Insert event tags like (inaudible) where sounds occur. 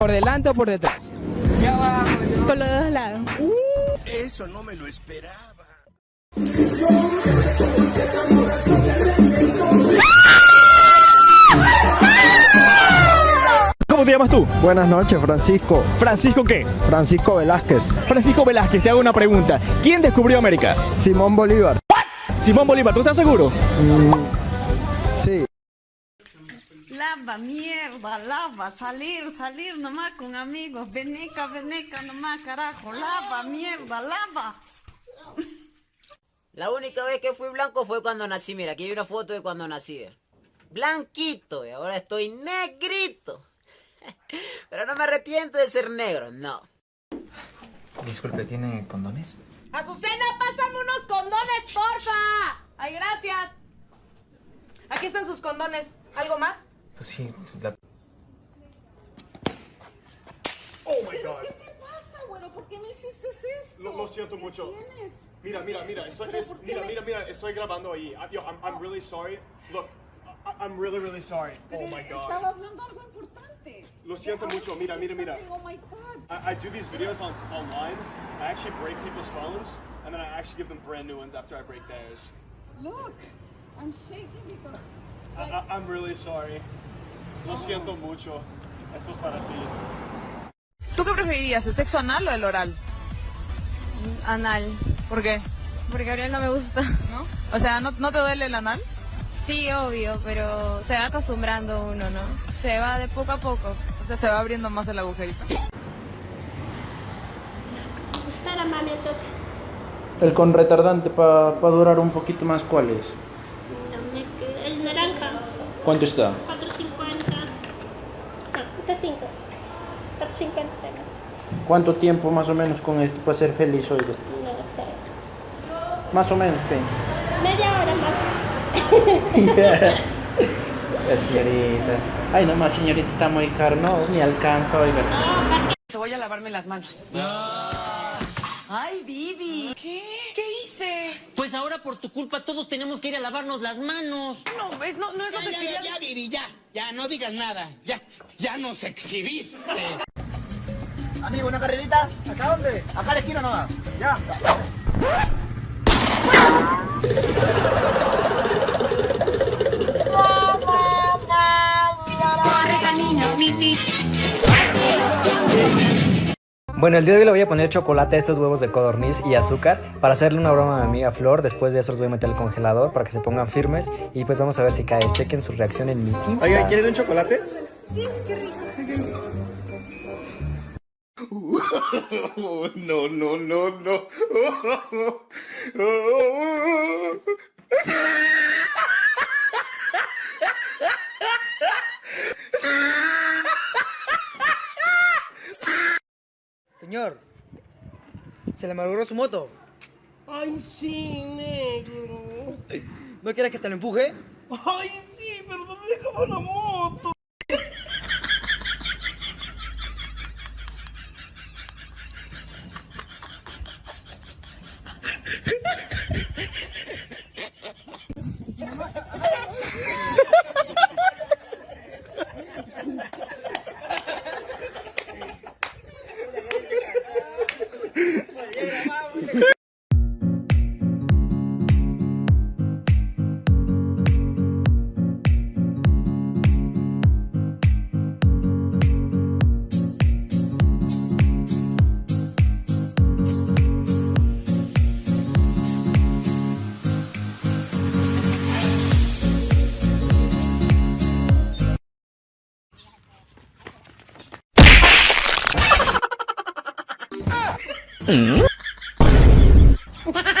¿Por delante o por detrás? Por los dos lados. Eso no me lo esperaba. ¿Cómo te llamas tú? Buenas noches, Francisco. ¿Francisco qué? Francisco Velázquez. Francisco Velázquez, te hago una pregunta. ¿Quién descubrió América? Simón Bolívar. Simón Bolívar, ¿tú estás seguro? Sí. Lava, mierda, lava, salir, salir nomás con amigos, veneca, veneca nomás, carajo, lava, mierda, lava. La única vez que fui blanco fue cuando nací. Mira, aquí hay una foto de cuando nací. Blanquito, y ahora estoy negrito. (laughs) Pero no me arrepiento de ser negro, no. Disculpe, ¿tiene condones? Azucena, pásame unos condones, porfa. Ay, gracias. Aquí están sus condones. ¿Algo más? Pues sí, la... Oh my god. ¿Qué te pasa, güero? ¿Por qué me hiciste esto? Lo, lo siento ¿Qué mucho. tienes? Mira, mira, mira, estoy, es- mira, me- mira, mira, estoy grabando ahí. Ah, I- Yo, I'm, I'm really sorry. Look, I, I'm really, really sorry. Pero Oh my Estaba god. hablando algo importante. Lo siento Ahora mucho. sí Mira, que mira, mira. está- Oh my god. I, I do these videos on online. I actually break people's phones, and then I actually give them brand new ones after I break theirs. Look, I'm shaking because. I, I'm really sorry. Lo siento mucho. Esto es para ti. ¿Tú qué preferirías, el sexo anal o el oral? Anal. ¿Por qué? Porque Gabriel no me gusta. ¿No? O sea, ¿no, no te duele el anal? Sí, obvio, pero se va acostumbrando uno, ¿no? Se va de poco a poco. O sea, se va abriendo más el agujerito. El con retardante para durar un poquito más, ¿cuál es? Dame que el naranja, ¿Cuánto está? 450. No, este 5. 450. ¿Cuánto tiempo más o menos con esto para ser feliz hoy? No sé. Más o menos, ¿qué? Media hora más. (laughs) La señorita. Ay, no más, señorita, está muy caro. No, ni alcanza, oiga. Voy a lavarme las manos. Ay, Vivi. ¿Qué? ¿Qué hice? Pues ahora por tu culpa todos tenemos que ir a lavarnos las manos. No, es, no, no es lo que quería. Vivi, ya, ya, no digas nada. Ya, ya nos exhibiste. Amigo, ¿una carrerita? ¿Acá dónde? Acá a la esquina nomás. Ya. Bueno, el día de hoy le voy a poner chocolate a estos huevos de codorniz y azúcar para hacerle una broma a mi amiga Flor. Después de eso los voy a meter al congelador para que se pongan firmes y pues vamos a ver si cae. Chequen su reacción en mi Insta. Oiga, ¿quieren un chocolate? (laughs) no, no, no, no. (laughs) (laughs) Señor, se le malogró su moto. Ay, sí, negro. ¿No quieres que te lo empuje? Ay, sí, pero no me dejaba la moto. 嗯，(laughs)